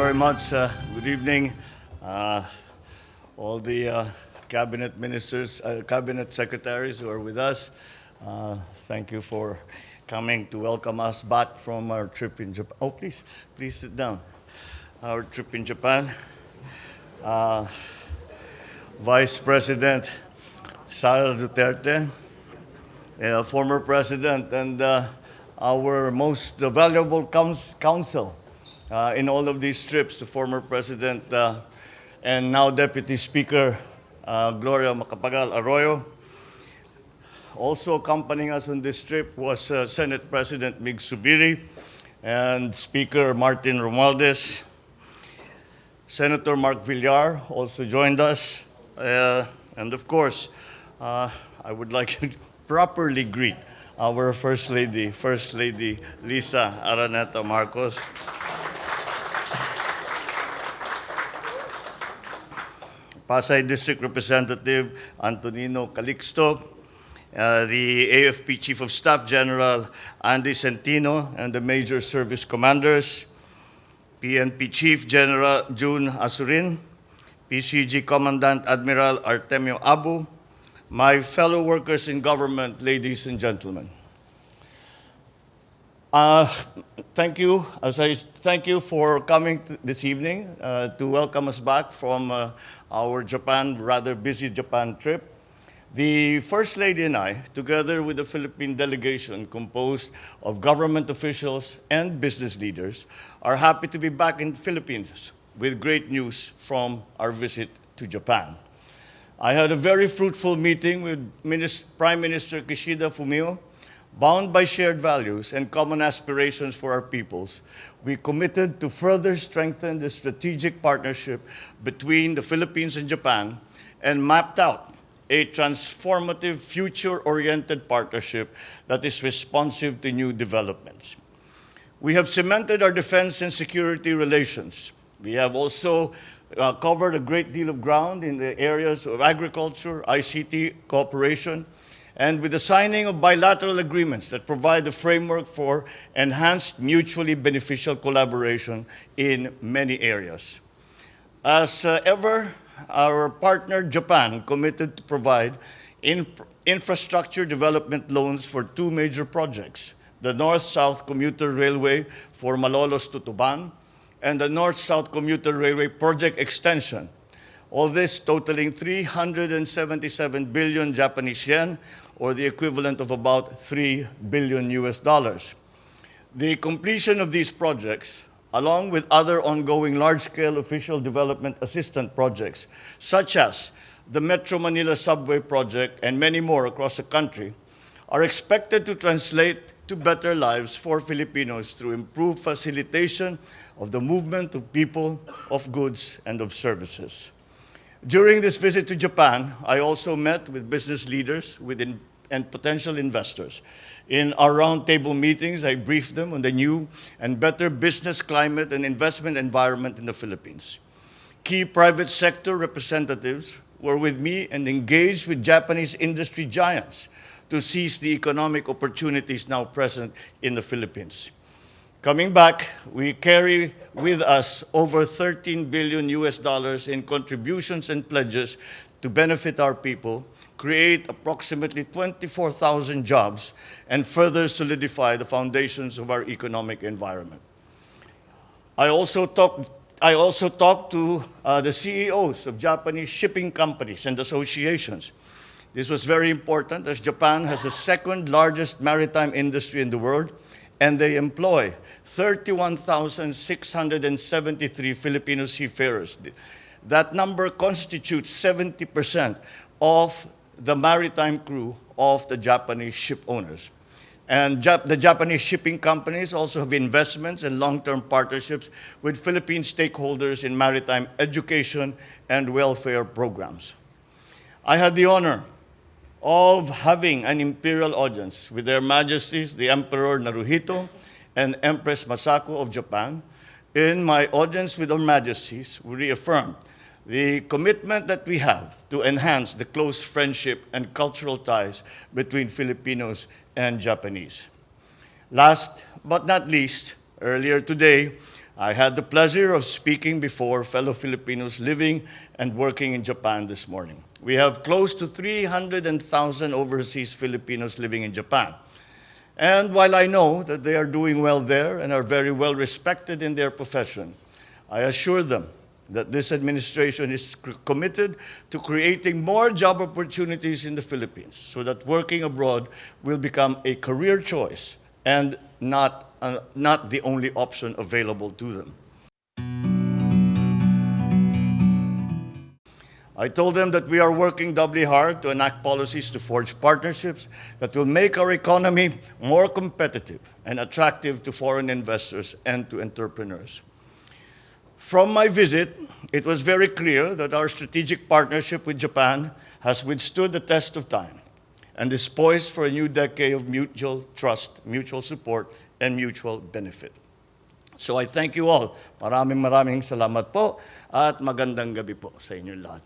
very much. Uh, good evening, uh, all the uh, cabinet ministers, uh, cabinet secretaries who are with us. Uh, thank you for coming to welcome us back from our trip in Japan. Oh, please, please sit down. Our trip in Japan. Uh, Vice President Sara Duterte, former president, and our most valuable couns- counsel uh, in all of these trips, the former president uh, and now Deputy Speaker uh, Gloria Macapagal Arroyo. Also accompanying us on this trip was uh, Senate President Mig Zubiri and Speaker Martin Romualdez. Senator Mark Villar also joined us. Uh, and of course, uh, I would like to properly greet our First Lady, First Lady Liza Araneta Marcos. Pasay District Representative Antonino Calixto, uh, the AFP Chief of Staff General Andy Centino, and the major service commanders, PNP Chief General June Azurin, PCG Commandant Admiral Artemio Abu, my fellow workers in government, ladies and gentlemen. Uh, thank you, as I thank you for coming this evening uh, to welcome us back from uh, our Japan, rather busy Japan trip. The First Lady and I, together with the Philippine delegation composed of government officials and business leaders, are happy to be back in the Philippines with great news from our visit to Japan. I had a very fruitful meeting with Minis- Prime Minister Kishida Fumio. Bound by shared values and common aspirations for our peoples, we committed to further strengthen the strategic partnership between the Philippines and Japan and mapped out a transformative, future oriented partnership that is responsive to new developments. We have cemented our defense and security relations. We have also uh, covered a great deal of ground in the areas of agriculture, ICT cooperation, and with the signing of bilateral agreements that provide the framework for enhanced mutually beneficial collaboration in many areas. As uh, ever, our partner Japan committed to provide in- infrastructure development loans for two major projects the North South Commuter Railway for Malolos to Tutuban and the North South Commuter Railway project extension. All this totaling 377 billion Japanese yen, or the equivalent of about 3 billion US dollars. The completion of these projects, along with other ongoing large-scale official development assistance projects, such as the Metro Manila Subway project and many more across the country, are expected to translate to better lives for Filipinos through improved facilitation of the movement of people, of goods, and of services. During this visit to Japan, I also met with business leaders within, and potential investors. In our roundtable meetings, I briefed them on the new and better business climate and investment environment in the Philippines. Key private sector representatives were with me and engaged with Japanese industry giants to seize the economic opportunities now present in the Philippines. Coming back, we carry with us over 13 billion US dollars in contributions and pledges to benefit our people, create approximately 24,000 jobs, and further solidify the foundations of our economic environment. I also talked, I also talked to uh, the CEOs of Japanese shipping companies and associations. This was very important as Japan has the second largest maritime industry in the world and they employ 31,673 Filipino seafarers. That number constitutes 70% of the maritime crew of the Japanese ship owners. And Jap- the Japanese shipping companies also have investments and long-term partnerships with Philippine stakeholders in maritime education and welfare programs. I had the honor of having an imperial audience with their majesties, the Emperor Naruhito and Empress Masako of Japan. In my audience with their majesties, we reaffirmed the commitment that we have to enhance the close friendship and cultural ties between Filipinos and Japanese. Last but not least, earlier today, I had the pleasure of speaking before fellow Filipinos living and working in Japan this morning. We have close to 300,000 overseas Filipinos living in Japan. And while I know that they are doing well there and are very well respected in their profession, I assure them that this administration is committed to creating more job opportunities in the Philippines so that working abroad will become a career choice and not, uh, not the only option available to them. I told them that we are working doubly hard to enact policies to forge partnerships that will make our economy more competitive and attractive to foreign investors and to entrepreneurs. From my visit, it was very clear that our strategic partnership with Japan has withstood the test of time and is poised for a new decade of mutual trust, mutual support, and mutual benefit. So I thank you all. Maraming maraming salamat po at magandang gabi po sa inyong lahat.